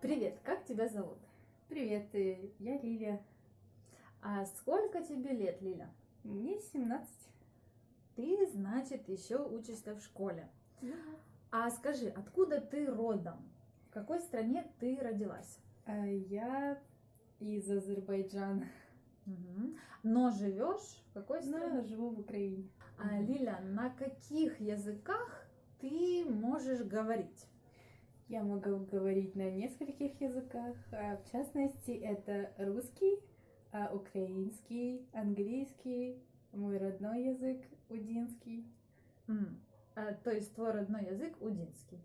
Привет, как тебя зовут? Привет, э, я Лилия. А сколько тебе лет, Лиля? Мне 17. Ты, значит, еще учишься в школе. А скажи, откуда ты родом? В какой стране ты родилась? А Я из Азербайджана. Но живешь в какой но стране? живу в Украине. А, Лиля, на каких языках ты можешь говорить? Я могу говорить на нескольких языках. а В частности, это русский, а, украинский, английский, мой родной язык удинский. М, а, то есть твой родной язык удинский,